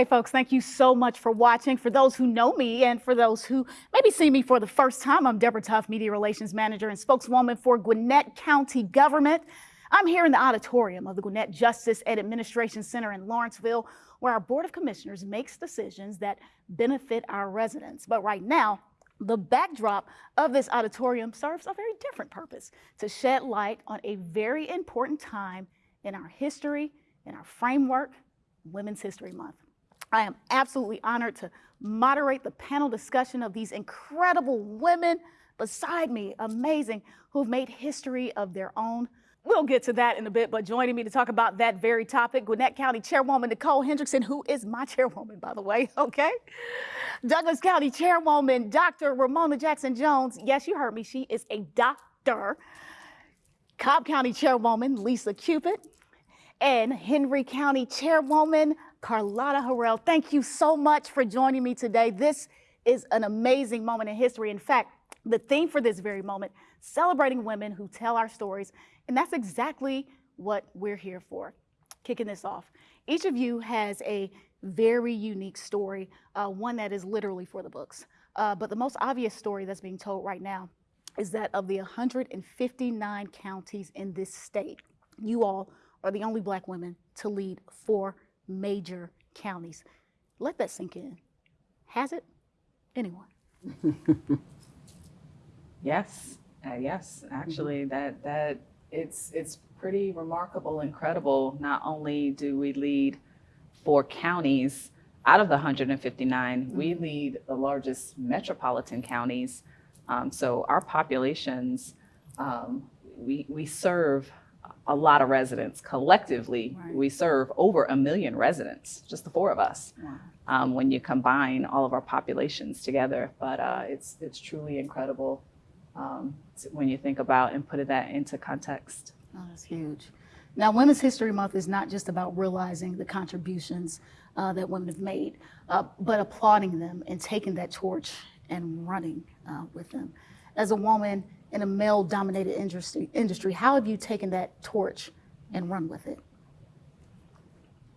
Hey folks, thank you so much for watching. For those who know me and for those who maybe see me for the first time, I'm Deborah Tuff, Media Relations Manager and spokeswoman for Gwinnett County Government. I'm here in the auditorium of the Gwinnett Justice and Administration Center in Lawrenceville, where our Board of Commissioners makes decisions that benefit our residents. But right now, the backdrop of this auditorium serves a very different purpose, to shed light on a very important time in our history, in our framework, Women's History Month. I am absolutely honored to moderate the panel discussion of these incredible women beside me, amazing, who've made history of their own. We'll get to that in a bit, but joining me to talk about that very topic, Gwinnett County Chairwoman Nicole Hendrickson, who is my chairwoman, by the way, okay? Douglas County Chairwoman Dr. Romona Jackson Jones. Yes, you heard me, she is a doctor. Cobb County Chairwoman Lisa Cupid and Henry County Chairwoman Carlotta Harrell. Thank you so much for joining me today. This is an amazing moment in history. In fact, the theme for this very moment, celebrating women who tell our stories, and that's exactly what we're here for. Kicking this off, each of you has a very unique story, uh, one that is literally for the books. Uh, but the most obvious story that's being told right now is that of the 159 counties in this state, you all are the only black women to lead four major counties. Let that sink in. Has it? Anyone? yes, uh, yes. Actually, that that it's it's pretty remarkable, incredible. Not only do we lead four counties out of the 159, mm-hmm. we lead the largest metropolitan counties. Um, so our populations, um, we we serve a lot of residents. Collectively, right. we serve over a million residents, just the four of us, wow. um, when you combine all of our populations together. But uh, it's, it's truly incredible um, when you think about and put that into context. Oh, that's huge. Now, Women's History Month is not just about realizing the contributions uh, that women have made, uh, but applauding them and taking that torch and running uh, with them. As a woman, in a male-dominated industry, industry, how have you taken that torch and run with it?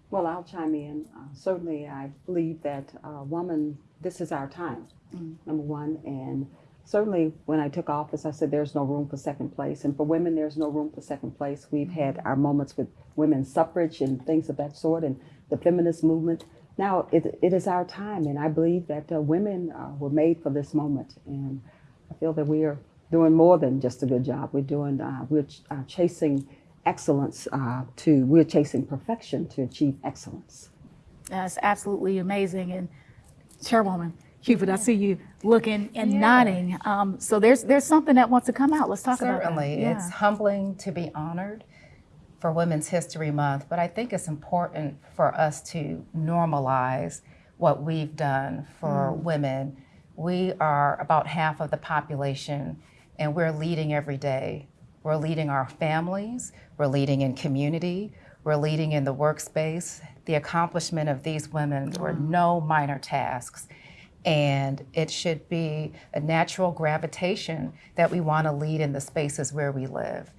Well, I'll chime in. Uh, certainly, I believe that uh, woman, this is our time, mm. number one. And certainly, when I took office, I said there's no room for second place. And for women, there's no room for second place. We've mm. had our moments with women's suffrage and things of that sort, and the feminist movement. Now, it, it is our time, and I believe that uh, women uh, were made for this moment. And I feel that we are doing more than just a good job. We're doing, uh, we're ch uh, chasing excellence uh, to, we're chasing perfection to achieve excellence. That's absolutely amazing. And Chairwoman Cupid, I see you looking and yeah. nodding. Um, so there's there's something that wants to come out. Let's talk Certainly. about Certainly. Yeah. It's humbling to be honored for Women's History Month, but I think it's important for us to normalize what we've done for mm. women. We are about half of the population and we're leading every day. We're leading our families, we're leading in community, we're leading in the workspace. The accomplishment of these women were no minor tasks. And it should be a natural gravitation that we want to lead in the spaces where we live.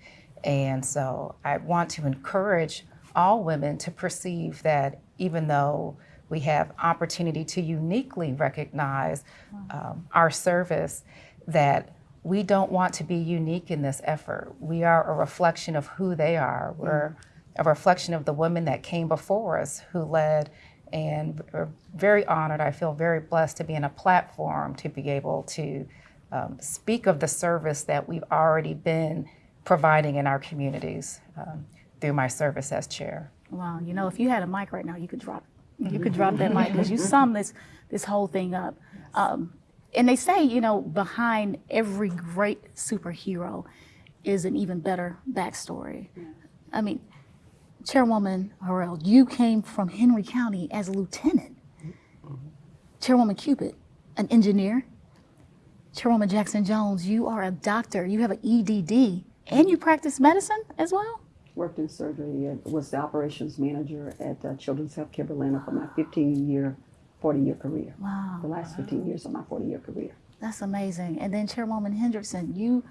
And so I want to encourage all women to perceive that even though we have opportunity to uniquely recognize um, our service, that we don't want to be unique in this effort. We are a reflection of who they are. We're mm. a reflection of the women that came before us who led and we're very honored. I feel very blessed to be in a platform to be able to um, speak of the service that we've already been providing in our communities um, through my service as chair. Wow, you know, if you had a mic right now, you could drop, you could drop that mic because you sum this this whole thing up. Um, and they say, you know, behind every great superhero is an even better backstory. Yeah. I mean, Chairwoman Harrell, you came from Henry County as a lieutenant. Mm -hmm. Chairwoman Cupid, an engineer. Chairwoman Jackson Jones, you are a doctor. You have an EDD, and you practice medicine as well? Worked in surgery. Was the operations manager at uh, Children's Healthcare Atlanta for my 15-year 40 year career. Wow. The last 15 years of my 40 year career. That's amazing. And then Chairwoman Hendrickson, you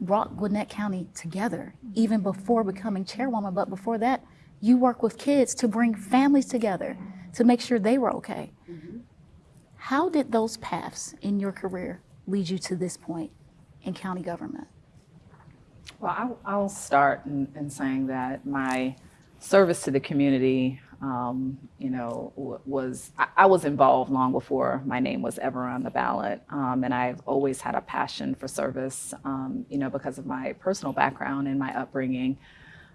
brought Gwinnett County together even mm-hmm. before becoming chairwoman, but before that, you work with kids to bring families together, to make sure they were okay. Mm-hmm. How did those paths in your career lead you to this point in county government? Well, I'll, I'll start in, in saying that my service to the community, um, you know, w- was I, I was involved long before my name was ever on the ballot, um, and I've always had a passion for service, um, you know, because of my personal background and my upbringing,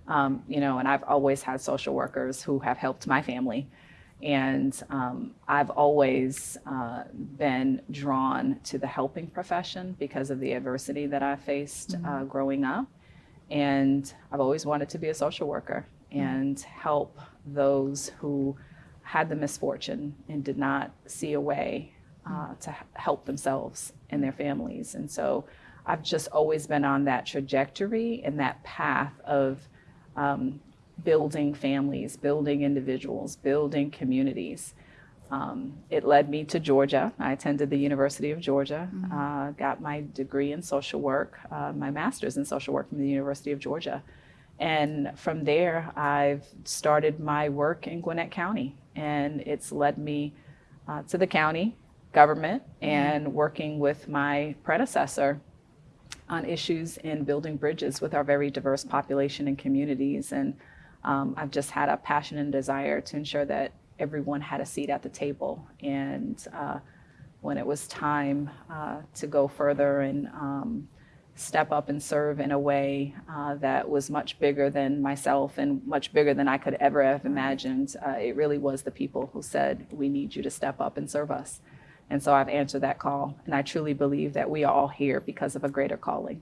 um, you know, and I've always had social workers who have helped my family. And um, I've always uh, been drawn to the helping profession because of the adversity that I faced uh, growing up. And I've always wanted to be a social worker and help those who had the misfortune and did not see a way uh, to help themselves and their families. And so I've just always been on that trajectory and that path of um, building families, building individuals, building communities. Um, it led me to Georgia. I attended the University of Georgia, uh, got my degree in social work, uh, my master's in social work from the University of Georgia. And from there, I've started my work in Gwinnett County, and it's led me uh, to the county government and working with my predecessor on issues in building bridges with our very diverse population and communities. And um, I've just had a passion and desire to ensure that everyone had a seat at the table. And uh, when it was time uh, to go further and um, step up and serve in a way uh, that was much bigger than myself and much bigger than I could ever have imagined, uh, it really was the people who said, We need you to step up and serve us. And so I've answered that call. And I truly believe that we are all here because of a greater calling.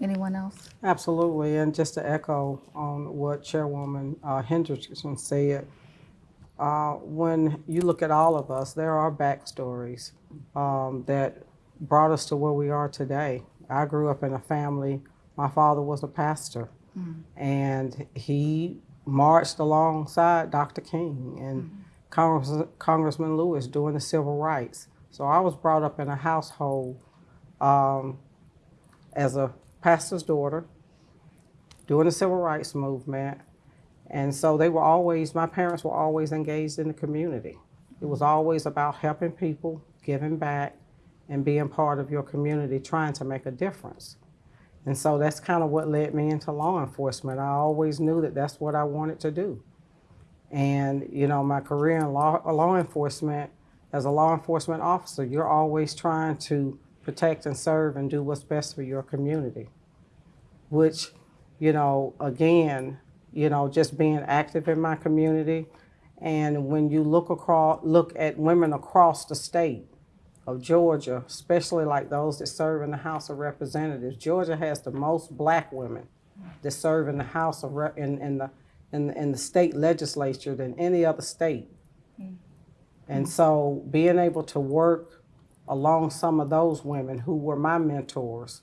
Anyone else? Absolutely, and just to echo on what Chairwoman uh, Hendrickson said, uh, when you look at all of us, there are backstories um, that brought us to where we are today. I grew up in a family, my father was a pastor, mm. and he marched alongside Dr. King and mm. Congress, Congressman Lewis doing the civil rights. So I was brought up in a household um, as a pastor's daughter doing the civil rights movement. And so they were always, my parents were always engaged in the community. It was mm. always about helping people, giving back, and being part of your community, trying to make a difference. And so that's kind of what led me into law enforcement. I always knew that that's what I wanted to do. And, you know, my career in law, law enforcement, as a law enforcement officer, you're always trying to protect and serve and do what's best for your community. Which, you know, again, you know, just being active in my community. And when you look across, look at women across the state of Georgia, especially like those that serve in the House of Representatives, Georgia has the most black women that serve in the House of Rep, in, in the in, in the state legislature than any other state. Mm-hmm. And so being able to work along some of those women who were my mentors,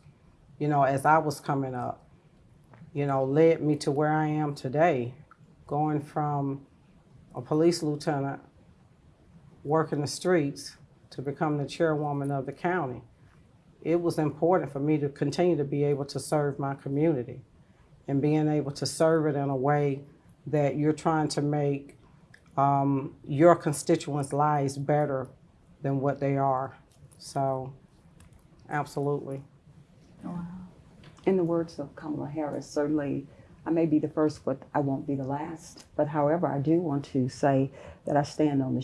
you know, as I was coming up, you know, led me to where I am today, going from a police lieutenant working the streets to become the chairwoman of the county. It was important for me to continue to be able to serve my community and being able to serve it in a way that you're trying to make um, your constituents' lives better than what they are. So, absolutely. Wow. In the words of Kamala Harris, certainly I may be the first, but I won't be the last. But however, I do want to say that I stand on the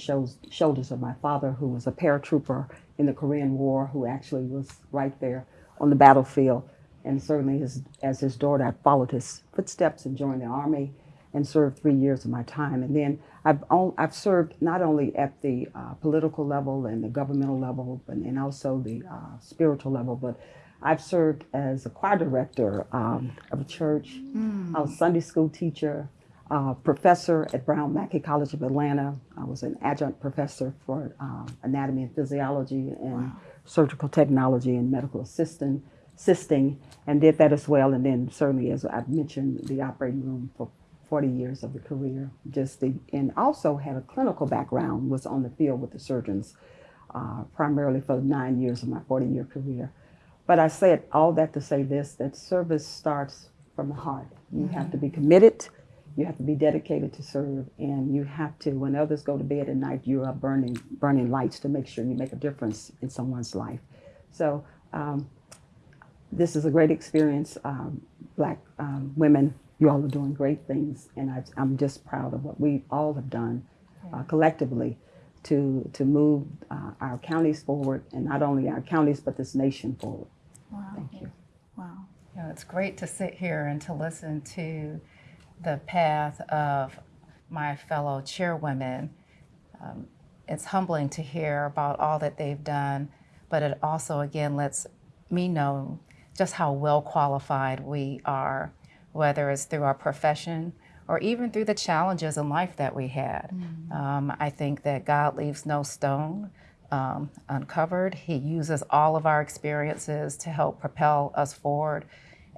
shoulders of my father, who was a paratrooper in the Korean War, who actually was right there on the battlefield. And certainly, his, as his daughter, I followed his footsteps and joined the Army and served three years of my time. And then I've, on, I've served not only at the uh, political level and the governmental level, but and also the uh, spiritual level, but I've served as a choir director um, of a church, I was a Sunday school teacher, uh, professor at Brown Mackie College of Atlanta. I was an adjunct professor for uh, anatomy and physiology and surgical technology and medical assistant, assisting, and did that as well. And then certainly, as I've mentioned, the operating room for 40 years of the career. Just the, and also had a clinical background, was on the field with the surgeons, uh, primarily for nine years of my 40-year career. But I said all that to say this, that service starts from the heart. You have to be committed, You have to be dedicated to serve, and you have to, when others go to bed at night, you are burning burning lights to make sure you make a difference in someone's life. So um, this is a great experience. Um, black um, women, you all are doing great things, and I, I'm just proud of what we all have done uh, collectively to to move uh, our counties forward, and not only our counties but this nation forward. Wow. Thank you. Wow. You know, it's great to sit here and to listen to the path of my fellow chairwomen. Um, it's humbling to hear about all that they've done, but it also, again, lets me know just how well qualified we are, whether it's through our profession or even through the challenges in life that we had. Um, I think that God leaves no stone um, uncovered. He uses all of our experiences to help propel us forward.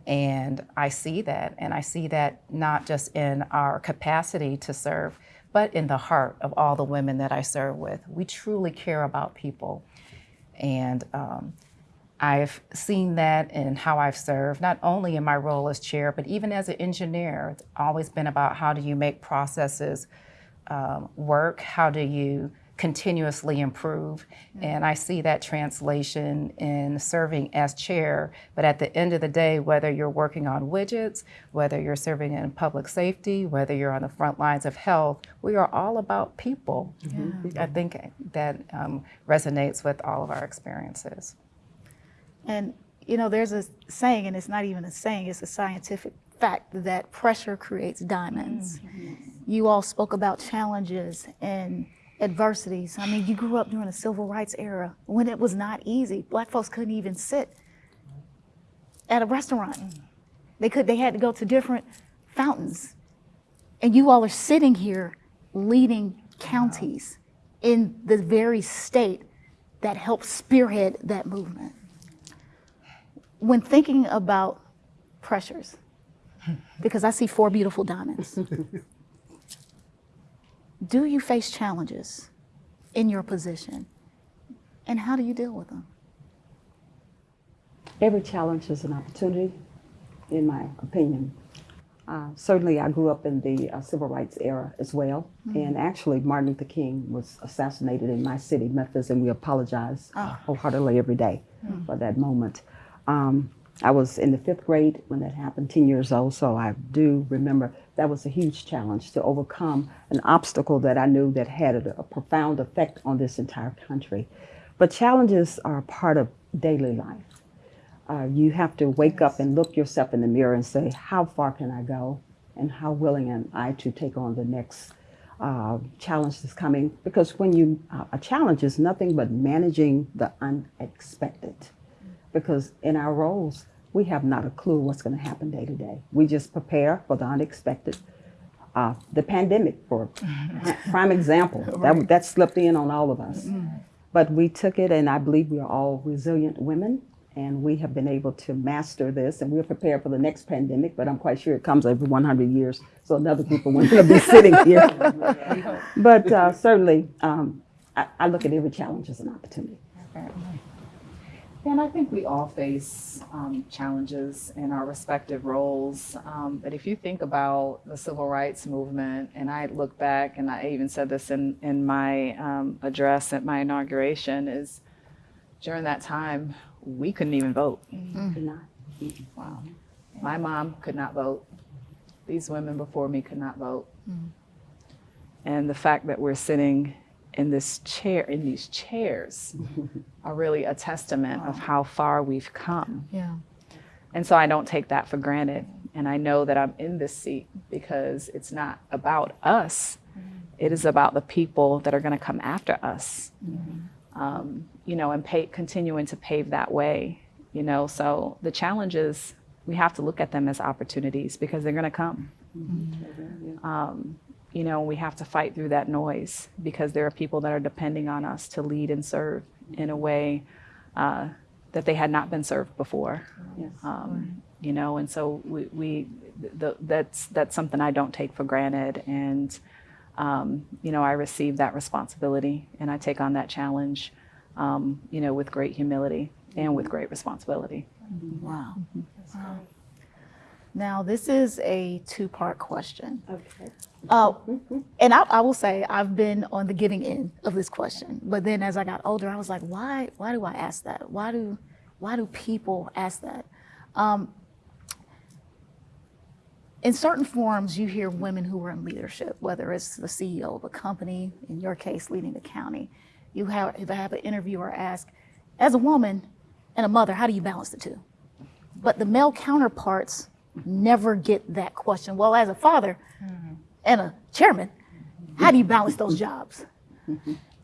And I see that. And I see that not just in our capacity to serve, but in the heart of all the women that I serve with. We truly care about people. And um, I've seen that in how I've served, not only in my role as chair, but even as an engineer. It's always been about how do you make processes um, work? How do you continuously improve? And I see that translation in serving as chair. But at the end of the day, whether you're working on widgets, whether you're serving in public safety, whether you're on the front lines of health, we are all about people. I think that um, resonates with all of our experiences. And, you know, there's a saying, and it's not even a saying, it's a scientific fact that pressure creates diamonds. You all spoke about challenges and adversities. I mean, you grew up during the civil rights era when it was not easy. Black folks couldn't even sit at a restaurant. They could they had to go to different fountains. And you all are sitting here leading counties in the very state that helped spearhead that movement when thinking about pressures, because I see four beautiful diamonds, do you face challenges in your position? And how do you deal with them? Every challenge is an opportunity, in my opinion. Uh, certainly, I grew up in the uh, civil rights era as well. And actually, Martin Luther King was assassinated in my city, Memphis, and we apologize uh, wholeheartedly every day for that moment. Um, I was in the fifth grade when that happened, 10 years old, so I do remember that was a huge challenge to overcome an obstacle that I knew that had a, a profound effect on this entire country. But challenges are part of daily life. Uh, you have to wake up and look yourself in the mirror and say, how far can I go? And how willing am I to take on the next uh, challenge that's coming? Because when you, uh, a challenge is nothing but managing the unexpected. Because in our roles, we have not a clue what's going to happen day to day. We just prepare for the unexpected. Uh, the pandemic, for prime example, that, that slipped in on all of us. But we took it, and I believe we are all resilient women, and we have been able to master this, and we're prepared for the next pandemic. But I'm quite sure it comes every 100 years, so another group of women will be sitting here. but uh, certainly, um, I, I look at every challenge as an opportunity. And I think we all face um, challenges in our respective roles. Um, but if you think about the civil rights movement, and I look back, and I even said this in, in my um, address at my inauguration, is during that time, we couldn't even vote. Good night. Wow. My mom could not vote. These women before me could not vote. And the fact that we're sitting in this chair, in these chairs, are really a testament of how far we've come. Yeah. And so I don't take that for granted. And I know that I'm in this seat because it's not about us. It is about the people that are going to come after us. Um, you know, and pay, continuing to pave that way. You know, so the challenges we have to look at them as opportunities because they're going to come. Um, you know, we have to fight through that noise because there are people that are depending on us to lead and serve in a way uh, that they had not been served before. Yes. Um, you know, and so we, we the, that's that's something I don't take for granted, and um, you know, I receive that responsibility and I take on that challenge, um, you know, with great humility and with great responsibility. Wow. Wow. Now, this is a two-part question. Okay. Uh, and I, I will say I've been on the giving end of this question, but then as I got older, I was like, why? Why do I ask that? Why do, why do people ask that? Um, in certain forums, you hear women who are in leadership, whether it's the CEO of a company, in your case, leading the county. You have, if I have an interviewer ask, as a woman and a mother, how do you balance the two? But the male counterparts never get that question. Well, as a father and a chairman, how do you balance those jobs?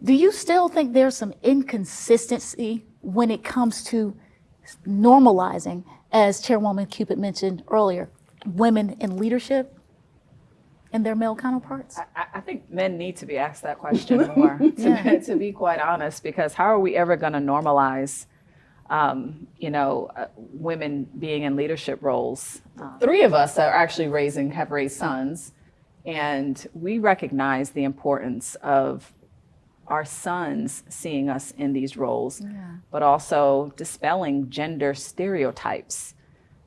Do you still think there's some inconsistency when it comes to normalizing, as Chairwoman Cupid mentioned earlier, women in leadership and their male counterparts? I, I think men need to be asked that question more, to, Yeah. to be quite honest, because how are we ever going to normalize, um, you know, uh, women being in leadership roles? Uh, three of us are actually raising, have raised sons, and we recognize the importance of our sons seeing us in these roles, but also dispelling gender stereotypes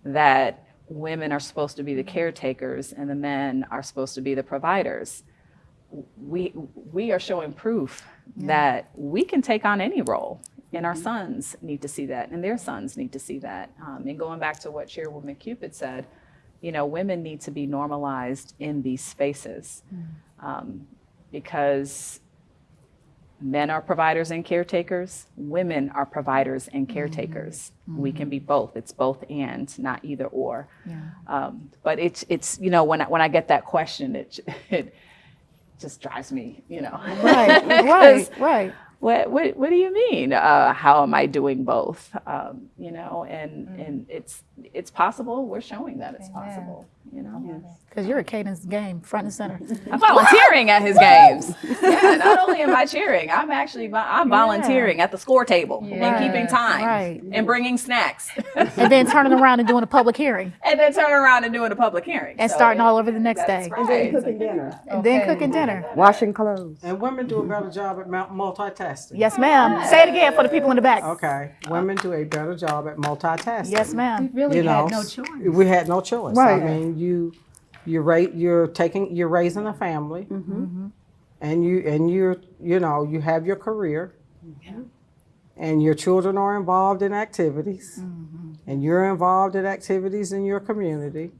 that women are supposed to be the caretakers and the men are supposed to be the providers. We, we are showing proof that we can take on any role, and our sons need to see that, and their sons need to see that. Um, and going back to what Chairwoman Cupid said, you know, women need to be normalized in these spaces um, because men are providers and caretakers, women are providers and caretakers. We can be both. It's both and, not either or. Um, but it's it's you know when I, when I get that question, it it just drives me, you know. Right, right, right. What, what, what do you mean? Uh, how am I doing both? Um, you know, and, and it's, it's possible. We're showing that it's possible, you know? Because you're at Caden's game, front and center. I'm volunteering at his games. Yeah, not only am I cheering, I'm actually, I'm volunteering at the score table and keeping time right. and bringing snacks and then turning around and doing a public hearing and then turning around and doing a public hearing. and So starting it- all over the next that's day. right. And then cooking dinner, And then cooking dinner. washing clothes. And women do a better job at multitasking. Yes, ma'am. Say it again for the people in the back. Okay, women do a better job at multitasking. Yes, ma'am. We really you know, had no choice. We had no choice. Right. I mean, you, you rate, you're taking, you're raising a family, Mm-hmm. and you, and you're, you know, you have your career, and your children are involved in activities, Mm-hmm. and you're involved in activities in your community.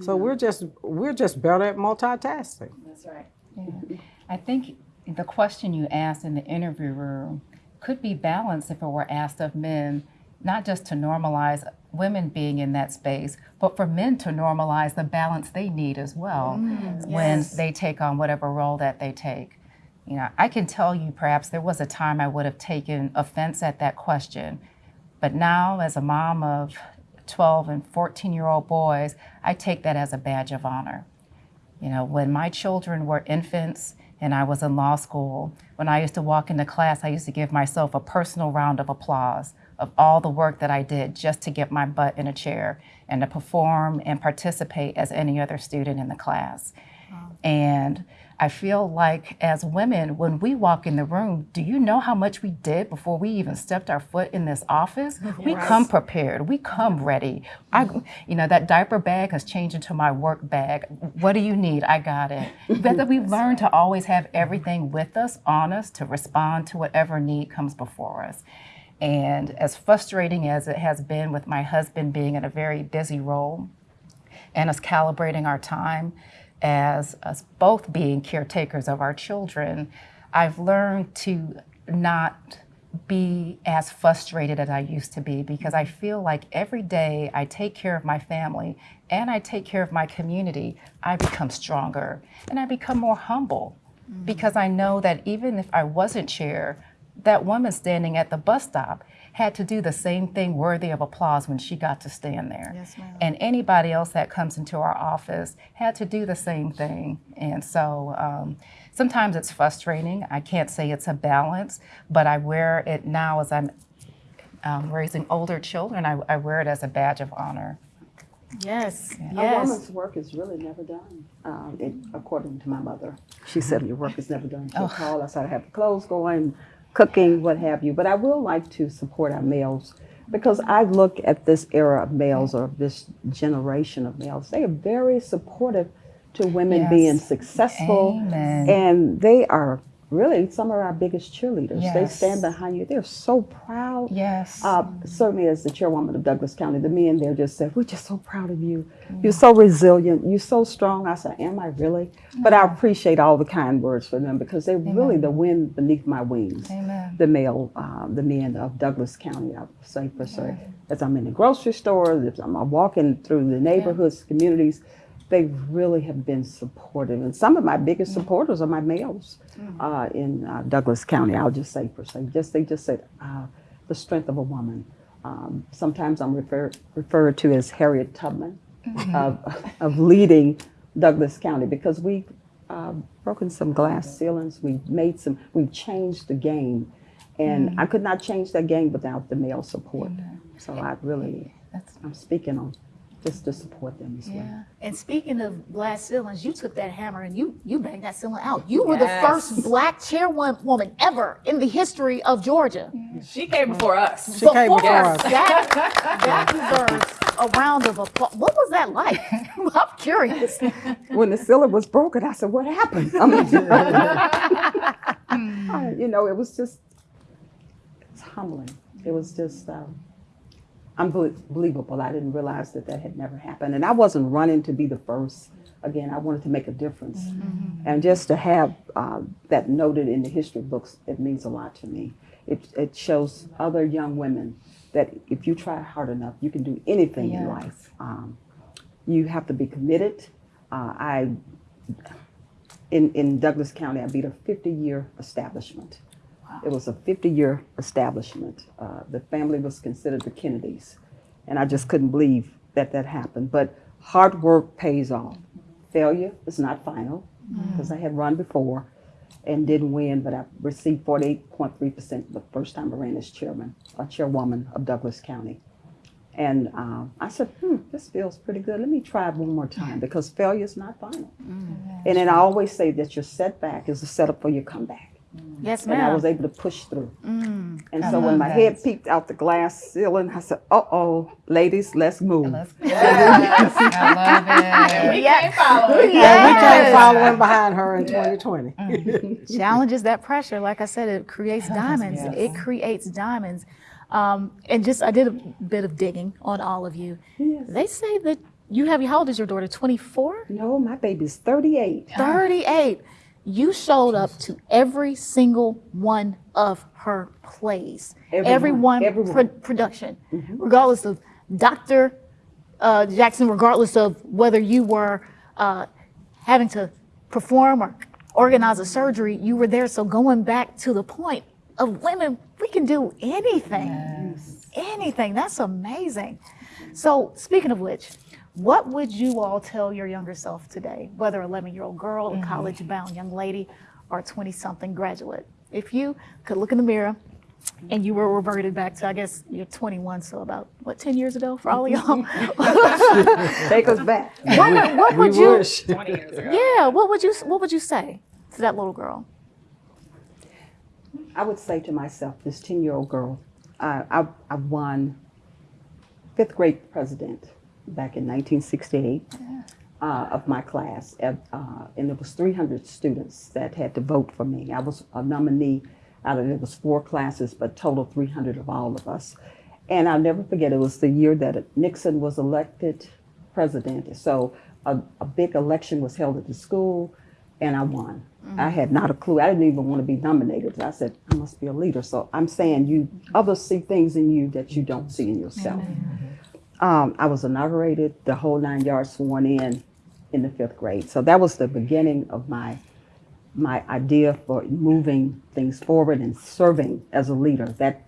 So we're just, we're just better at multitasking. That's right. yeah. I think the question you asked in the interview room could be balanced if it were asked of men, not just to normalize women being in that space, but for men to normalize the balance they need as well mm. when they take on whatever role that they take. You know, I can tell you perhaps there was a time I would have taken offense at that question, but now as a mom of 12 and 14 year old boys, I take that as a badge of honor. You know, when my children were infants and I was in law school, when I used to walk into class, I used to give myself a personal round of applause of all the work that I did just to get my butt in a chair and to perform and participate as any other student in the class. And I feel like as women, when we walk in the room, do you know how much we did before we even stepped our foot in this office? We come prepared. We come ready. I, you know, that diaper bag has changed into my work bag. What do you need? I got it. But that we've learned to always have everything with us, on us, to respond to whatever need comes before us. And as frustrating as it has been with my husband being in a very busy role, and us calibrating our time as us both being caretakers of our children, I've learned to not be as frustrated as I used to be because I feel like every day I take care of my family and I take care of my community, I become stronger and I become more humble. Mm-hmm. Because I know that even if I wasn't chair, that woman standing at the bus stop had to do the same thing worthy of applause when she got to stand there. Yes, ma'am. And anybody else that comes into our office had to do the same thing. And so um, sometimes it's frustrating. I can't say it's a balance, but I wear it now as I'm um, raising older children. I, I wear it as a badge of honor. Yes, A yes. woman's work is really never done, um, it, according to my mother. She said your work is never done. She'll call us, I have the clothes going, cooking, what have you. But I will like to support our males Because I look at this era of males or this generation of males, they are very supportive to women Yes. being successful. Amen. And they are really some of our biggest cheerleaders. They stand behind you. They're so proud. Yes. Uh, certainly, as the chairwoman of Douglas County, the men there just said, "We're just so proud of you. You're so resilient. You're so strong." I said, "Am I really?" But I appreciate all the kind words from them because they're really the wind beneath my wings. Amen. The male, uh, the men of Douglas County, I would say per se. As I'm in the grocery store, as I'm walking through the neighborhoods, communities, they really have been supportive. And some of my biggest supporters are my males uh, in uh, Douglas County. I'll just say per se, just they just said uh, the strength of a woman. Um, sometimes I'm referred referred to as Harriet Tubman of, of leading Douglas County because we uh, broken some glass ceilings. We've made some. We've changed the game, and I could not change that game without the male support. So I really, That's- I'm speaking on just to support them as well. yeah. And speaking of glass ceilings, you took that hammer and you you banged that ceiling out. You were the first black chairwoman ever in the history of Georgia. She came before us. She came before us. That, that deserves a round of applause. What was that like? I'm curious. When the ceiling was broken, I said, "What happened?" I mean, you know, it was just it's humbling. It was just um, unbelievable. I didn't realize that that had never happened, and I wasn't running to be the first. Again, I wanted to make a difference, and just to have uh, that noted in the history books, it means a lot to me. It it shows other young women that if you try hard enough, you can do anything in life. Um, you have to be committed. Uh, I in, in Douglas County, I beat a 50 year establishment. It was a 50 year establishment. Uh, the family was considered the Kennedys. And I just couldn't believe that that happened. But hard work pays off. Failure is not final because I had run before and didn't win, but I received 48.3% the first time I ran as chairman, a chairwoman of Douglas County. And uh, I said, hmm, this feels pretty good. Let me try it one more time because failure is not final. And then I always say that your setback is a setup for your comeback. Yes, And I was able to push through. And I so when my that. head peeked out the glass ceiling, I said, uh oh, ladies, let's move. Let's go. I love it. We can't follow it. And we Yes. came following behind her in 2020. challenges that pressure. Like I said, it creates diamonds. Yes. It creates diamonds. Um, and just, I did a bit of digging on all of you. Yes. They say that you have, how old is your daughter? 24? No, my baby's 38. 38. You showed up to every single one of her plays, Every every one, one every pro- production, regardless of Dr. Uh, Jackson, regardless of whether you were uh, having to perform or organize a surgery, you were there. So going back to the point of women, we can do anything, anything. That's amazing. So speaking of which, what would you all tell your younger self today, whether 11 year old girl, a mm-hmm. college bound young lady, or a 20 something graduate? If you could look in the mirror and you were reverted back to, I guess you're 21, so about what, 10 years ago for all of y'all? Take us back. what would, what We would you, wish. 20 years ago. yeah, what would you, what would you say to that little girl? I would say to myself, this 10 year old girl, I, I, I won fifth grade president back in 1968 uh, of my class. Uh, uh, and it was 300 students that had to vote for me. I was a nominee out of it was four classes, but total 300 of all of us. And I'll never forget, it was the year that Nixon was elected president. So a, a big election was held at the school, and I won. I had not a clue. I didn't even want to be nominated. I said, I must be a leader. So I'm saying you others see things in you that you don't see in yourself. Um, I was inaugurated, the whole nine yards sworn in in the fifth grade. So that was the beginning of my my idea for moving things forward and serving as a leader. That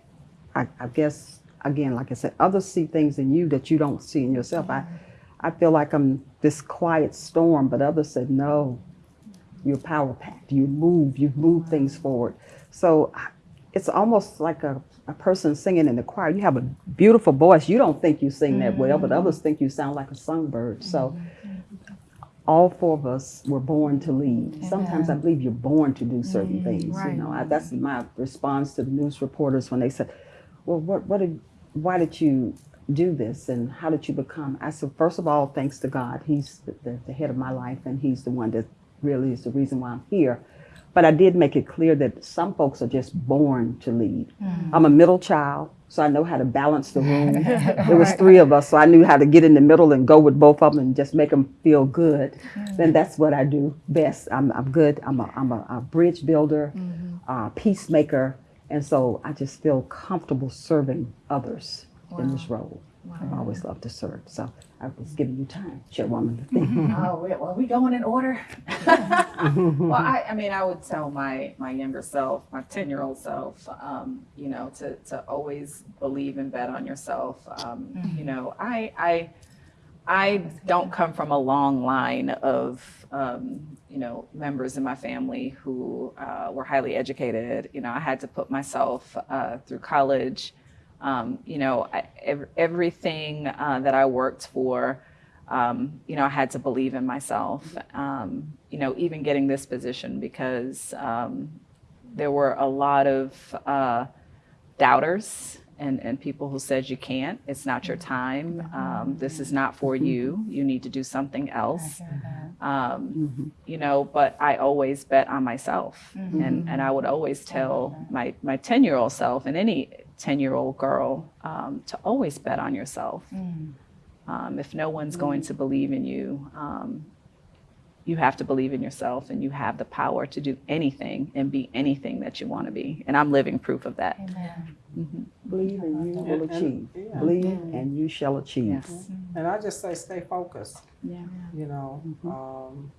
I, I guess again, like I said, others see things in you that you don't see in yourself. I I feel like I'm this quiet storm, but others said no. You're power packed. You move. You move things forward. So it's almost like a, a person singing in the choir. You have a beautiful voice. You don't think you sing that well, but others think you sound like a songbird. So all four of us were born to lead. Sometimes I believe you're born to do certain things. right. You know, I, that's my response to the news reporters when they said, "Well, what what have why did you do this and how did you become? I said, first of all, thanks to God. He's the, the, the head of my life and he's the one that really is the reason why I'm here. But I did make it clear that some folks are just born to lead. I'm a middle child, so I know how to balance the room. There was three of us, so I knew how to get in the middle and go with both of them and just make them feel good. Then that's what I do best. I'm, I'm good. I'm a, I'm a, a bridge builder, uh, peacemaker, and so I just feel comfortable serving others in this role. I've always loved to serve, so I was giving you time, chairwoman, to think. Oh, well, are we going in order? well, I, I mean, I would tell my my younger self, my ten year old self, um, you know, to to always believe and bet on yourself. Um, You know, I I I don't come from a long line of um, you know members in my family who uh, were highly educated. You know, I had to put myself uh, through college. Um, you know, I, ev- everything uh, that I worked for um, you know, I had to believe in myself, um, you know, even getting this position because um, there were a lot of uh, doubters and, and people who said you can't, it's not your time, um, this is not for you, you need to do something else. Um, you know, but I always bet on myself. And, and I would always tell my, my 10 year old self and any 10 year old girl um, to always bet on yourself. Um, if no one's going to believe in you, um, you have to believe in yourself and you have the power to do anything and be anything that you want to be. And I'm living proof of that. Believe and you will And- and- achieve. yeah. Believe and you shall achieve. Yes. And I just say, stay focused. Yeah. You know, um,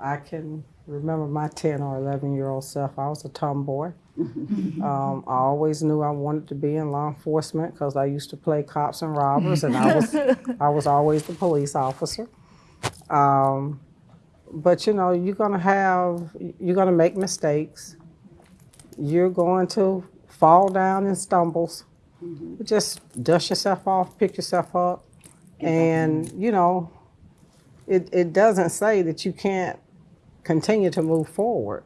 I can remember my 10 or 11 year old self. I was a tomboy. Um, I always knew I wanted to be in law enforcement because I used to play cops and robbers, and I was I was always the police officer. Um, but you know, you're gonna have you're gonna make mistakes. You're going to fall down and stumbles. Just dust yourself off, pick yourself up, and you know, it, it doesn't say that you can't continue to move forward.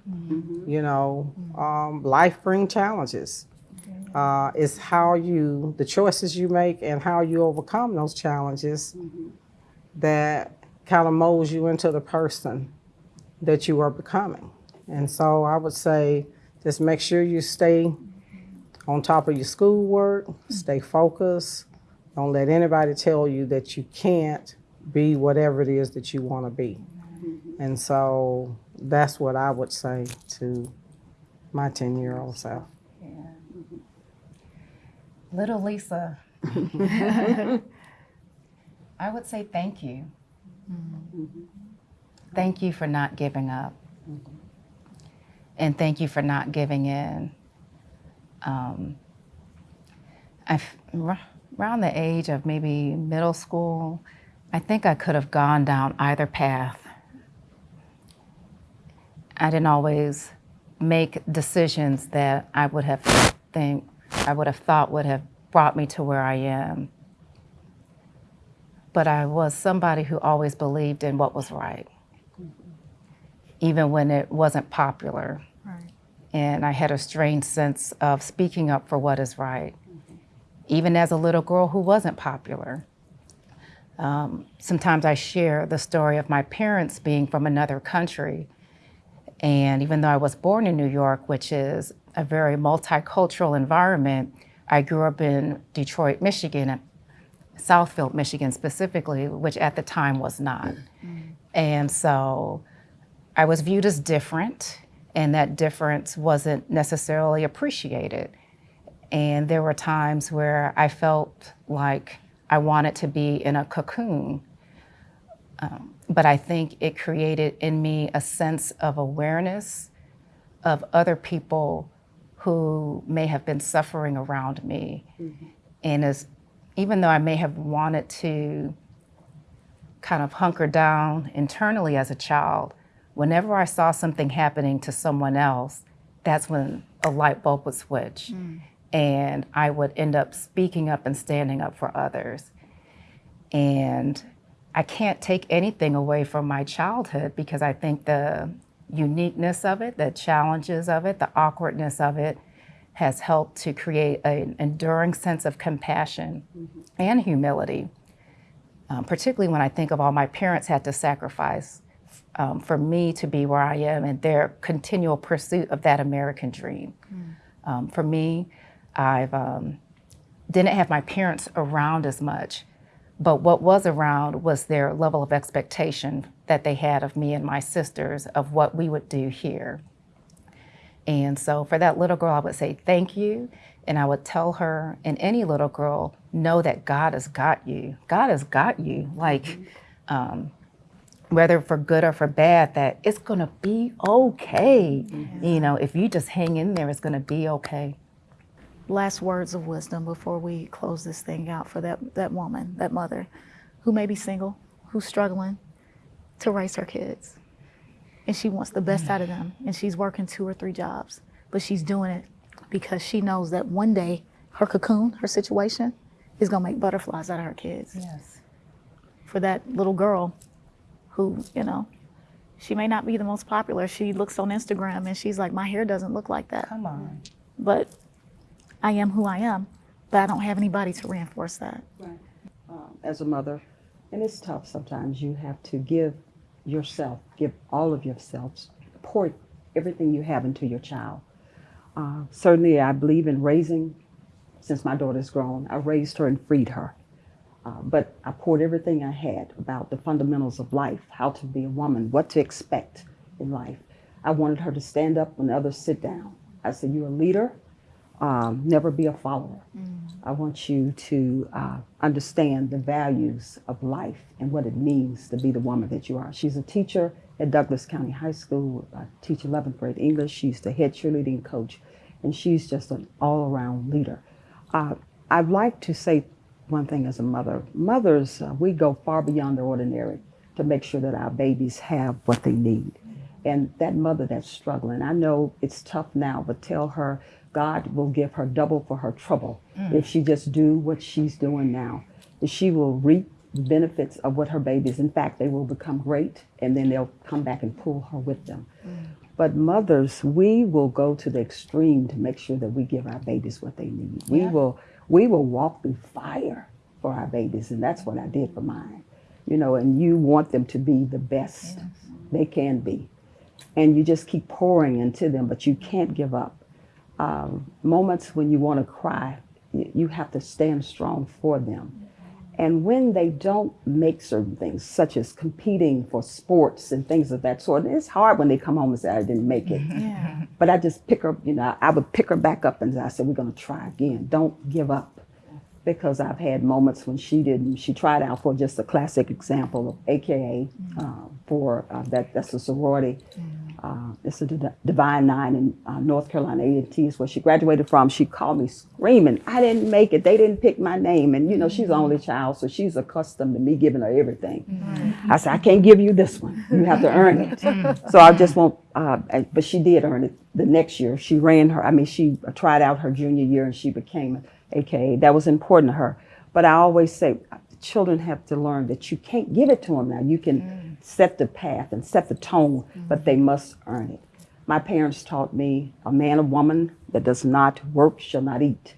You know, um, life brings challenges. Uh, it's how you, the choices you make and how you overcome those challenges that kind of molds you into the person that you are becoming. And so I would say just make sure you stay on top of your schoolwork, stay focused. Don't let anybody tell you that you can't be whatever it is that you want to be. And so that's what I would say to my 10 year old self. Little Lisa. I would say thank you. Thank you for not giving up. And thank you for not giving in. Um, I, around the age of maybe middle school, I think I could have gone down either path. I didn't always make decisions that I would have think I would have thought would have brought me to where I am. But I was somebody who always believed in what was right, even when it wasn't popular. Right. And I had a strange sense of speaking up for what is right, even as a little girl who wasn't popular. Um, sometimes I share the story of my parents being from another country. And even though I was born in New York, which is a very multicultural environment, I grew up in Detroit, Michigan, Southfield, Michigan specifically, which at the time was not. And so I was viewed as different, and that difference wasn't necessarily appreciated. And there were times where I felt like I wanted to be in a cocoon. Um, but I think it created in me a sense of awareness of other people who may have been suffering around me. Mm-hmm. And as even though I may have wanted to kind of hunker down internally as a child, whenever I saw something happening to someone else, that's when a light bulb would switch. Mm. And I would end up speaking up and standing up for others. And I can't take anything away from my childhood because I think the uniqueness of it, the challenges of it, the awkwardness of it has helped to create an enduring sense of compassion and humility, um, particularly when I think of all my parents had to sacrifice um, for me to be where I am and their continual pursuit of that American dream. Um, for me, I've um, didn't have my parents around as much, but what was around was their level of expectation that they had of me and my sisters of what we would do here. And so for that little girl, I would say thank you. And I would tell her, and any little girl, know that God has got you. God has got you. Like, um, whether for good or for bad, that it's going to be okay. You know, if you just hang in there, it's going to be okay. Last words of wisdom before we close this thing out for that, that woman, that mother who may be single, who's struggling to raise her kids. And she wants the best out of them. And she's working two or three jobs, but she's doing it because she knows that one day her cocoon, her situation, is going to make butterflies out of her kids. Yes. For that little girl who, you know, she may not be the most popular. She looks on Instagram and she's like, my hair doesn't look like that. Come on. But I am who I am, but I don't have anybody to reinforce that. um, as a mother, and it's tough sometimes. You have to give yourself, give all of yourself, pour everything you have into your child. Uh, certainly, I believe in raising. Since my daughter's grown, I raised her and freed her. Uh, but I poured everything I had about the fundamentals of life, how to be a woman, what to expect in life. I wanted her to stand up when others sit down. I said, "You're a leader. Um, never be a follower." I want you to uh, understand the values of life and what it means to be the woman that you are. She's a teacher at Douglas County High School. I teach 11th grade English. She's the head cheerleading coach, and she's just an all-around leader. Uh, I'd like to say one thing as a mother. Mothers, uh, we go far beyond the ordinary to make sure that our babies have what they need. And that mother that's struggling, I know it's tough now, but tell her God will give her double for her trouble mm. if she just do what she's doing now. She will reap the benefits of what her babies. In fact, they will become great, and then they'll come back and pull her with them. Mm. But mothers, we will go to the extreme to make sure that we give our babies what they need. We will we will walk through fire for our babies, and that's what I did for mine. You know, and you want them to be the best they can be. And you just keep pouring into them, but you can't give up. Um, moments when you want to cry, you, have to stand strong for them. And when they don't make certain things, such as competing for sports and things of that sort, it's hard when they come home and say, I didn't make it. Yeah. But I just pick her, you know, I would pick her back up and I said, We're going to try again. Don't give up. Because I've had moments when she didn't, she tried out for just a classic example of AKA uh, for uh, that, that's a sorority. Uh, it's a D- Divine Nine in uh, North Carolina, A&T is where she graduated from. She called me screaming, I didn't make it. They didn't pick my name. And, you know, she's the only child, so she's accustomed to me giving her everything. I said, I can't give you this one. You have to earn it. so I just won't, uh, but she did earn it the next year. She ran her, I mean, she tried out her junior year and she became AKA. That was important to her. But I always say, children have to learn that you can't give it to them now. You can mm. set the path and set the tone, but they mm-hmm. must earn it. My parents taught me a man or woman that does not work shall not eat.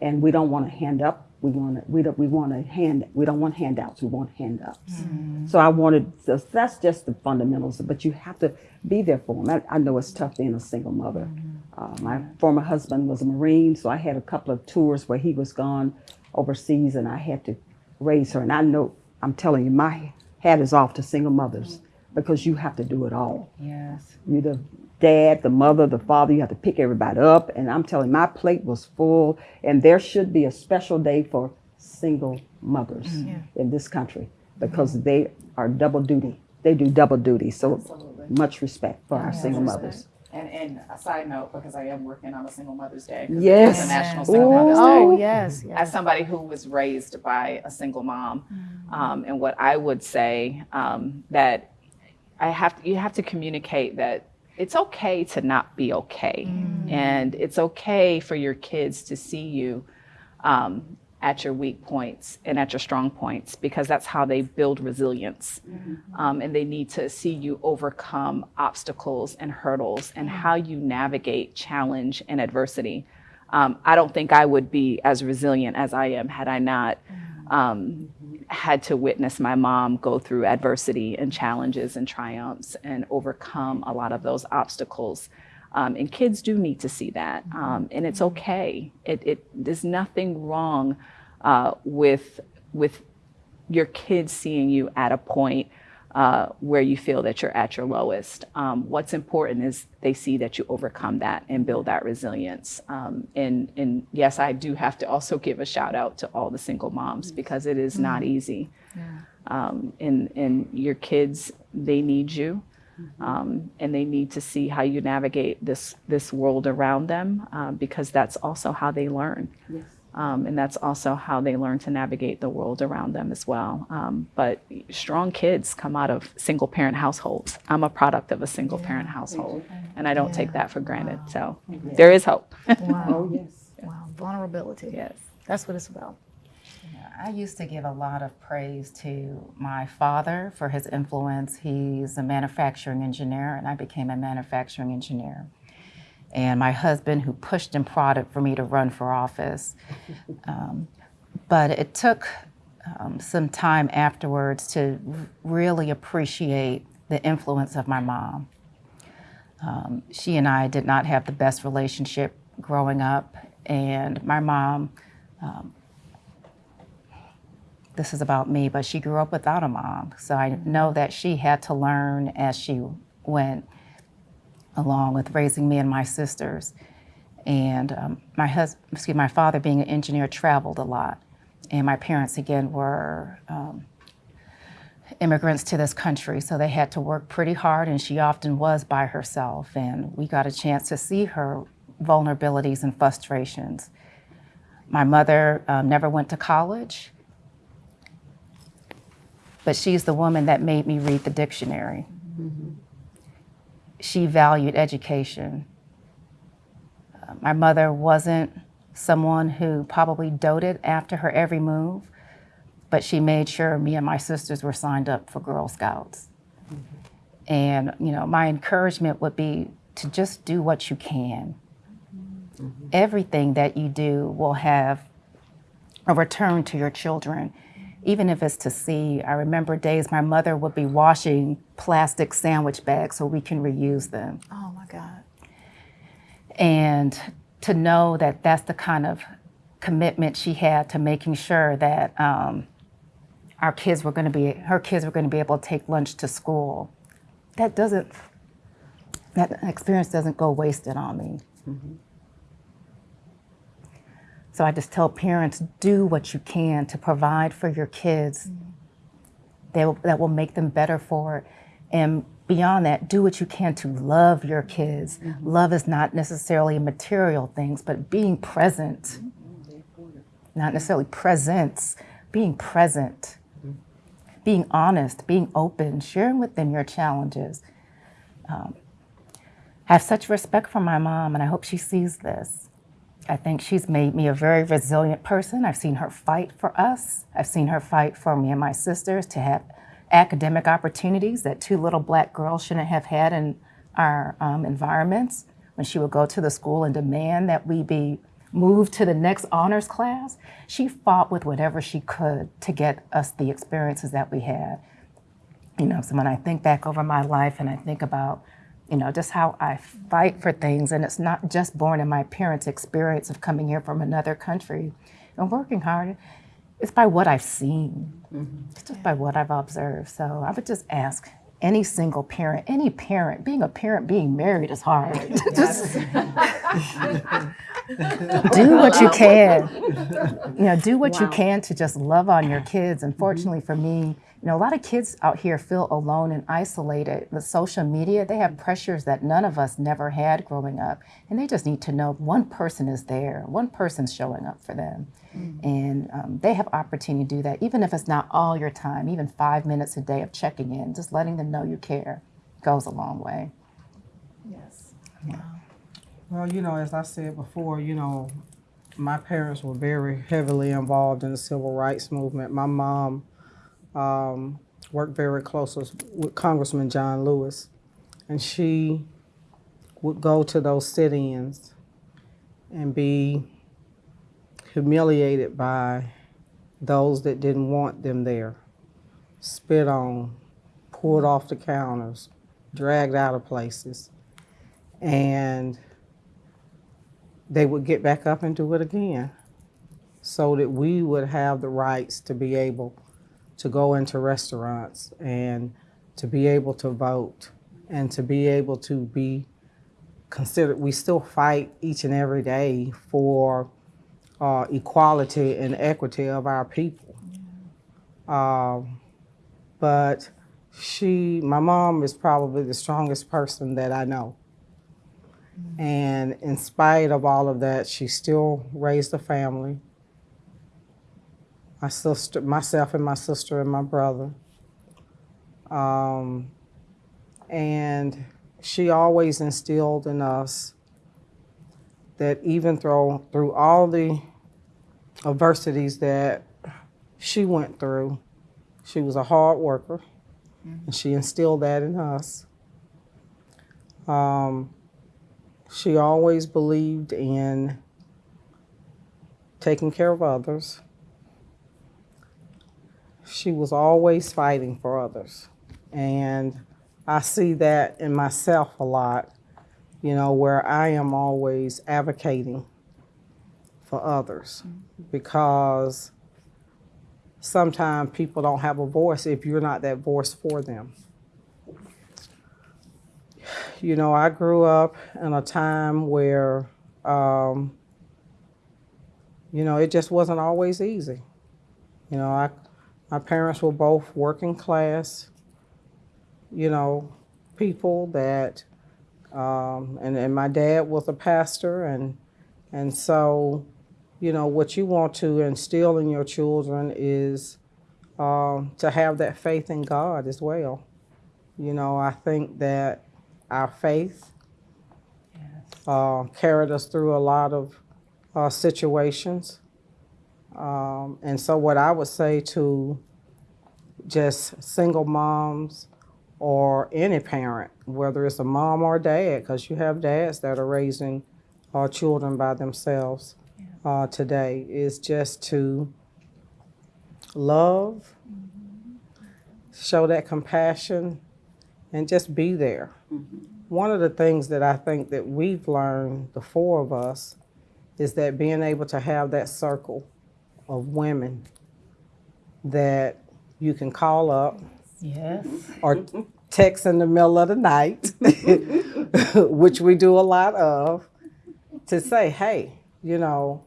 And we don't want to hand up. We want to, we don't, we want to hand, we don't want handouts. We want hand ups. Mm. So I wanted, so that's just the fundamentals, but you have to be there for them. I, I know it's tough being a single mother. Mm-hmm. Uh, my former husband was a Marine, so I had a couple of tours where he was gone overseas and I had to raise her. And I know, I'm telling you, my hat is off to single mothers because you have to do it all. Yes. You're the dad, the mother, the father. You have to pick everybody up. And I'm telling you, my plate was full. And there should be a special day for single mothers in this country because they are double duty. They do double duty. So Absolutely. much respect for our single mothers. And, and a side note, because I am working on a single Mother's day. Yes. It's a National Single Ooh. Mother's Day. Oh, yes. as somebody who was raised by a single mom, um, and what I would say um, that I have to, you have to communicate that it's okay to not be okay, and it's okay for your kids to see you um, at your weak points and at your strong points because that's how they build resilience. Um, and they need to see you overcome obstacles and hurdles and how you navigate challenge and adversity. Um, I don't think I would be as resilient as I am had I not um, had to witness my mom go through adversity and challenges and triumphs and overcome a lot of those obstacles. Um, and kids do need to see that, um, and it's okay. It, it there's nothing wrong uh, with with your kids seeing you at a point uh, where you feel that you're at your lowest. Um, what's important is they see that you overcome that and build that resilience. Um, and, and yes, I do have to also give a shout out to all the single moms because it is not easy. Um, and, and your kids, they need you. Um, and they need to see how you navigate this this world around them uh, because that's also how they learn. Yes. Um, and that's also how they learn to navigate the world around them as well. Um, but strong kids come out of single parent households. I'm a product of a single parent household, and I don't take that for granted. So there is hope. Wow. Oh, yes. Wow. Vulnerability. yes. That's what it's about. I used to give a lot of praise to my father for his influence. He's a manufacturing engineer, and I became a manufacturing engineer. And my husband, who pushed and prodded for me to run for office. Um, but it took um, some time afterwards to really appreciate the influence of my mom. Um, she and I did not have the best relationship growing up, and my mom this is about me, but she grew up without a mom. So I know that she had to learn as she went along with raising me and my sisters. And um, my husband, excuse my father being an engineer traveled a lot. And my parents, again, were um, immigrants to this country, so they had to work pretty hard, and she often was by herself. And we got a chance to see her vulnerabilities and frustrations. My mother um, never went to college but she's the woman that made me read the dictionary. She valued education. Uh, my mother wasn't someone who probably doted after her every move, but she made sure me and my sisters were signed up for Girl Scouts. And you know, my encouragement would be to just do what you can. Everything that you do will have a return to your children even if it's to see. I remember days my mother would be washing plastic sandwich bags so we can reuse them. Oh my God. And to know that that's the kind of commitment she had to making sure that um, our kids were going to be, her kids were going to be able to take lunch to school. That doesn't, that experience doesn't go wasted on me. So I just tell parents do what you can to provide for your kids that, will, that will make them better for it. And beyond that, do what you can to love your kids. Love is not necessarily material things, but being present, not necessarily presence, being present, being honest, being open, sharing with them your challenges. Um, I have such respect for my mom, and I hope she sees this. I think she's made me a very resilient person. I've seen her fight for us. I've seen her fight for me and my sisters to have academic opportunities that two little black girls shouldn't have had in our um, environments. When she would go to the school and demand that we be moved to the next honors class, she fought with whatever she could to get us the experiences that we had. You know, so when I think back over my life and I think about you know, just how I fight for things. And it's not just born in my parents' experience of coming here from another country and working hard. It's by what I've seen, mm-hmm. it's just by what I've observed. So I would just ask any single parent, any parent, being a parent, being married is hard. just do what you can. You know, do what you can to just love on your kids. Mm-hmm. Unfortunately for me, you know, a lot of kids out here feel alone and isolated with social media. They have pressures that none of us never had growing up. And they just need to know one person is there, one person's showing up for them. And um, they have opportunity to do that, even if it's not all your time, even five minutes a day of checking in, just letting them know you care goes a long way. Yes. Well, you know, as I said before, you know, my parents were very heavily involved in the civil rights movement. My mom um, worked very close with with Congressman John Lewis, and she would go to those sit-ins and be humiliated by those that didn't want them there, spit on, pulled off the counters, dragged out of places, and they would get back up and do it again so that we would have the rights to be able to go into restaurants and to be able to vote and to be able to be considered. We still fight each and every day for uh, equality and equity of our people. Um, but she, my mom is probably the strongest person that I know. And in spite of all of that, she still raised a family. My sister, myself and my sister and my brother. Um, and she always instilled in us that even through through all the adversities that she went through, she was a hard worker, and she instilled that in us. Um, she always believed in taking care of others. She was always fighting for others. And I see that in myself a lot, you know, where I am always advocating for others because sometimes people don't have a voice if you're not that voice for them. You know, I grew up in a time where, um, you know, it just wasn't always easy. You know, I, my parents were both working class, you know, people that, um, and, and my dad was a pastor, and, and so, you know, what you want to instill in your children is um, to have that faith in God as well. You know, I think that our faith uh, carried us through a lot of uh, situations. Um, and so, what I would say to just single moms or any parent, whether it's a mom or dad, because you have dads that are raising uh, children by themselves uh, today, is just to love, show that compassion, and just be there. One of the things that I think that we've learned, the four of us, is that being able to have that circle of women that you can call up Yes. or text in the middle of the night, which we do a lot of, to say, hey, you know,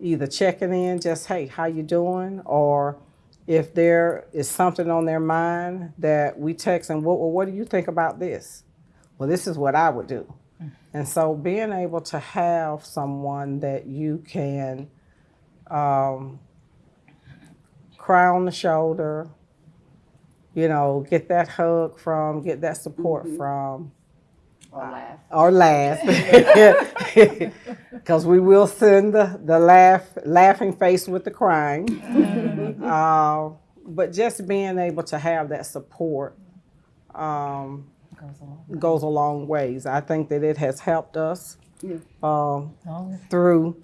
either checking in, just hey, how you doing, or if there is something on their mind that we text and what, well, what do you think about this? Well, this is what I would do. Mm. And so being able to have someone that you can um, cry on the shoulder, you know, get that hug from, get that support from, Or laugh. or laugh, because we will send the, the laugh laughing face with the crying. Uh, but just being able to have that support um, Goes along. goes a long ways. I think that it has helped us Yeah. um, through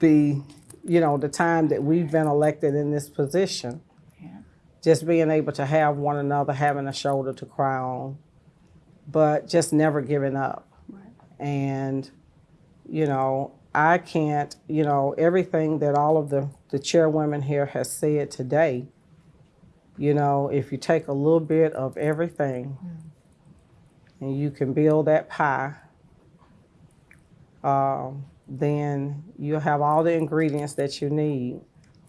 the you know the time that we've been elected in this position. Yeah. Just being able to have one another, having a shoulder to cry on, but just never giving up. And you know, I can't. You know, everything that all of the the chairwomen here has said today. You know, if you take a little bit of everything, and you can build that pie um, then you'll have all the ingredients that you need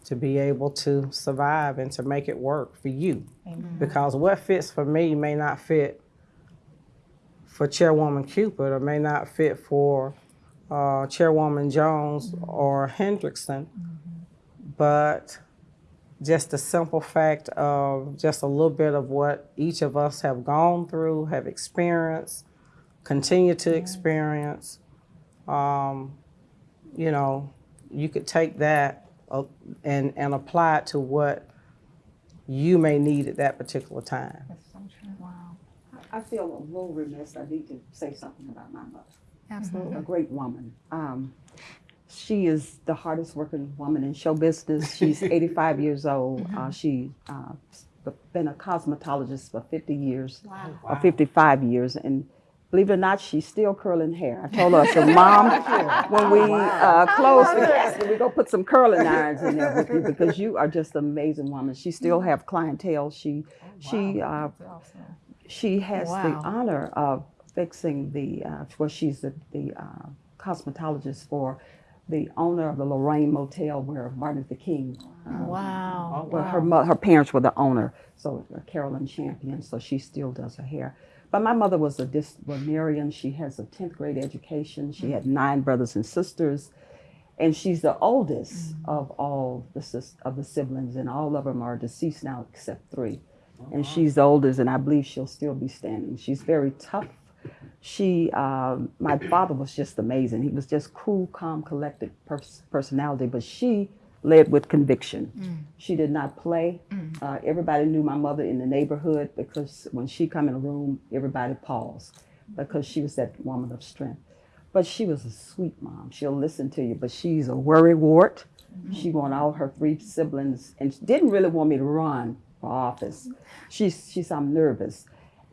to be able to survive and to make it work for you. Because what fits for me may not fit for Chairwoman Cupid or may not fit for uh, Chairwoman Jones or Hendrickson. But just the simple fact of just a little bit of what each of us have gone through, have experienced, continue to experience, um, you know, you could take that uh, and, and apply it to what you may need at that particular time. Wow. I feel a little remiss, I need to say something about my mother. Absolutely. a great woman. Um, she is the hardest working woman in show business. She's 85 years old. Uh, she uh, been a cosmetologist for 50 years, or 55 years, and believe it or not, she's still curling hair. I told her, I said, Mom, when we uh, close the casket, we go put some curling irons in there with you because you are just an amazing woman. She still have clientele. She she uh, she has the honor of fixing the, uh, well, she's the, the uh, cosmetologist for the owner of the Lorraine Motel where Martin Luther King, uh, Wow. well, her, her parents were the owner, so uh, Carolyn Champion, so she still does her hair. But my mother was a disciplinarian. She has a 10th grade education. She had nine brothers and sisters. And she's the oldest of all the of the siblings, and all of them are deceased now except three and she's the oldest, and I believe she'll still be standing. She's very tough. She, um, my father was just amazing. He was just cool, calm, collected pers- personality, but she led with conviction. Mm. She did not play. Mm. Uh, everybody knew my mother in the neighborhood because when she come in a room, everybody paused because she was that woman of strength. But she was a sweet mom. She'll listen to you, but she's a worry wart. Mm-hmm. She wanted all her three siblings and she didn't really want me to run for office. She's, she's, I'm nervous.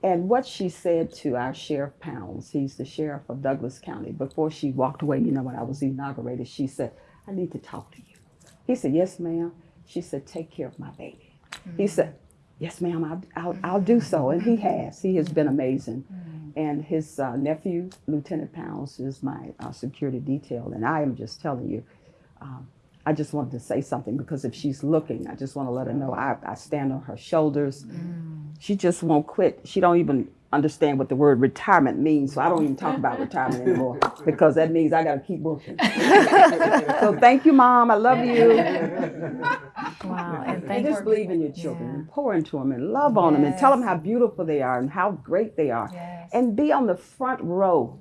And what she said to our Sheriff Pounds, he's the sheriff of Douglas County, before she walked away, you know, when I was inaugurated, she said, I need to talk to you. He said, Yes, ma'am. She said, Take care of my baby. He said, Yes, ma'am, I'll, I'll, I'll do so. And he has. He has been amazing. And his uh, nephew, Lieutenant Pounds, is my uh, security detail. And I am just telling you, um, I just wanted to say something because if she's looking, I just want to let her know I, I stand on her shoulders. She just won't quit. She don't even understand what the word retirement means, so I don't even talk about retirement anymore because that means I got to keep working. so thank you, Mom. I love you. Wow. And And thank just believe in your children and pour into them and love on them and tell them how beautiful they are and how great they are. Yes. And be on the front row.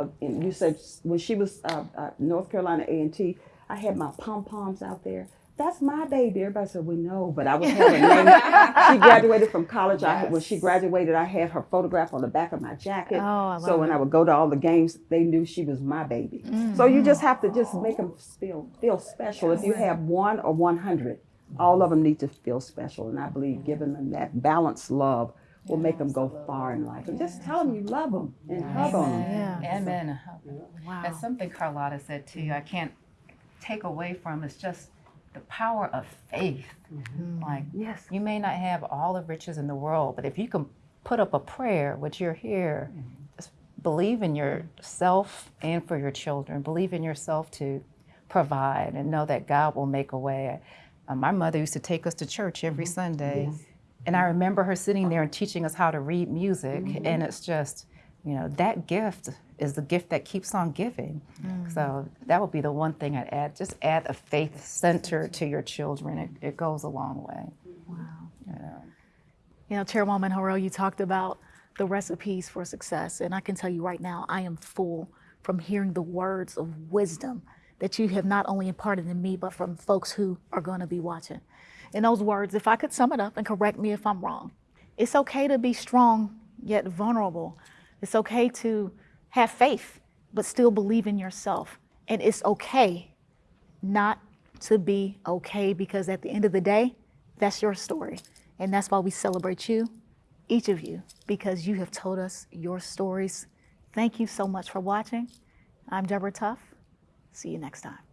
Of, and you said when she was uh, uh, North Carolina A and T, I had my pom poms out there. That's my baby. Everybody said we know, but I was having name. she graduated from college. I when she graduated, I had her photograph on the back of my jacket. Oh, I so love when I would go to all the games, they knew she was my baby. Mm. So you just have to just make them feel feel special. If you have one or one hundred, all of them need to feel special. And I believe giving them that balanced love will make them go far in life. And just tell them you love them and hug on them. Yeah. Amen. Wow. That's something Carlotta said too. I can't take away from It's just the power of faith. Mm-hmm. Like, Yes. you may not have all the riches in the world, but if you can put up a prayer, which you're here, mm-hmm. just believe in yourself and for your children. Believe in yourself to provide and know that God will make a way. Uh, my mother used to take us to church every mm-hmm. Sunday. And I remember her sitting there and teaching us how to read music. And it's just, you know, that gift is the gift that keeps on giving. Mm. So that would be the one thing I'd add. Just add a faith center to your children. It, it goes a long way. Wow. Yeah. You know, Chairwoman Harrell, you talked about the recipes for success. And I can tell you right now, I am full from hearing the words of wisdom that you have not only imparted in me, but from folks who are going to be watching. In those words, if I could sum it up and correct me if I'm wrong, it's okay to be strong yet vulnerable. It's okay to have faith, but still believe in yourself. And it's okay not to be okay because at the end of the day, that's your story. And that's why we celebrate you, each of you, because you have told us your stories. Thank you so much for watching. I'm Deborah Tuff. See you next time.